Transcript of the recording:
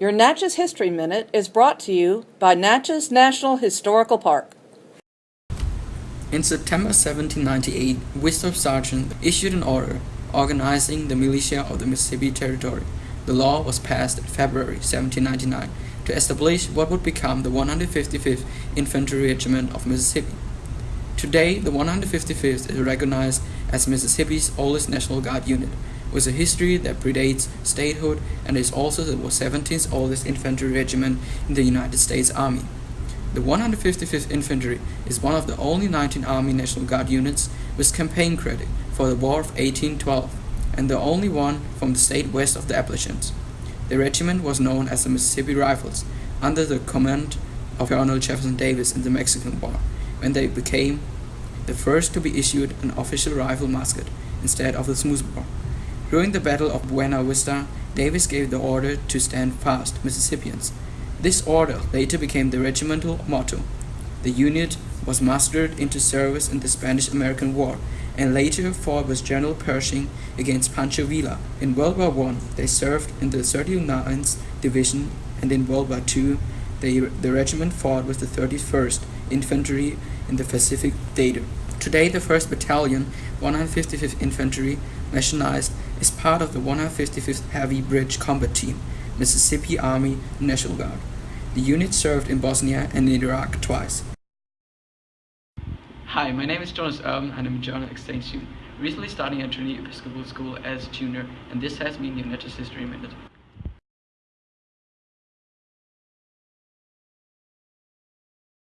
Your Natchez History Minute is brought to you by Natchez National Historical Park. In September 1798, Winthrop Sargent issued an order organizing the militia of the Mississippi Territory. The law was passed in February 1799 to establish what would become the 155th Infantry Regiment of Mississippi. Today, the 155th is recognized as Mississippi's oldest National Guard unit, with a history that predates statehood and is also the 17th oldest infantry regiment in the United States Army. The 155th Infantry is one of the only 19 Army National Guard units with campaign credit for the War of 1812, and the only one from the state west of the Appalachians. The regiment was known as the Mississippi Rifles, under the command of Colonel Jefferson Davis in the Mexican War when they became the first to be issued an official rifle musket instead of the smoothbore. During the Battle of Buena Vista, Davis gave the order to stand fast, Mississippians. This order later became the regimental motto. The unit was mustered into service in the Spanish-American War and later fought with General Pershing against Pancho Villa. In World War I, they served in the 39th Division and in World War II, they, the regiment fought with the 31st Infantry in the Pacific Theater. Today, the 1st Battalion, 155th Infantry, mechanized, is part of the 155th Heavy Brigade Combat Team, Mississippi Army National Guard. The unit served in Bosnia and in Iraq twice. Hi, my name is Jonas Urban and I'm a German exchange student, recently starting at Trinity Episcopal School as junior, and this has been your Natchez History Minute.